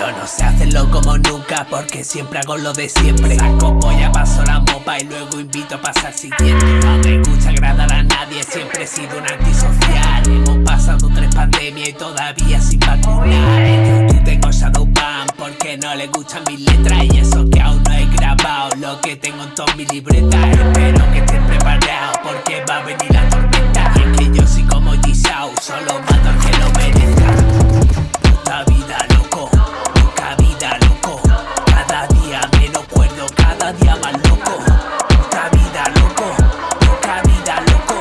no sé hacerlo como nunca porque siempre hago lo de siempre. Saco polla, paso la mopa y luego invito a pasar siguiente. No me gusta agradar a nadie, siempre he sido un antisocial. Hemos pasado tres pandemias y todavía sin vacunar. En YouTube tengo Shadowban porque no le gustan mis letras Y eso que aún no he grabado lo que tengo en todas mis libretas. Espero que estén preparados porque va a venir la loco. Puta vida loco, loca vida loco.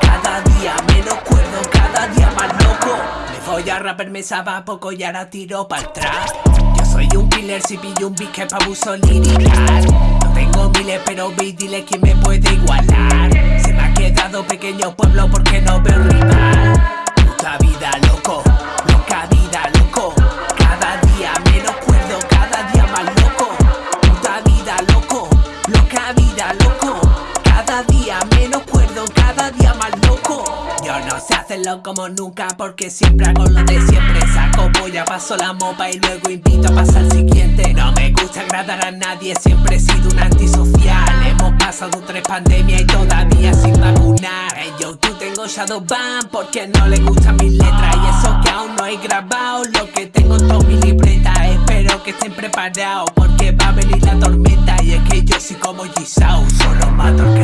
Cada día menos cuerdo, cada día más loco. Me voy a rapper, me sabe a poco y ahora tiro para atrás Yo soy un killer si pillo un beat que pa' abuso lirical. No tengo miles pero vi, dile quién me puede igualar. Se me ha quedado pequeño pueblo loca vida loco. Cada día menos cuerdo, cada día más loco. Yo no sé hacerlo como nunca porque siempre hago lo de siempre. Saco polla, paso la mopa y luego invito a pasar al siguiente. No me gusta agradar a nadie, siempre he sido un antisocial. Hemos pasado tres pandemias y todavía sin vacunar. En YouTube tengo Shadowban porque no le gustan mis letras. Y eso que aún no he grabado lo que tengo en todas mis libretas. Espero que estén preparados porque va a venir la tormenta. Y es que yo soy como Gisao, solo mato que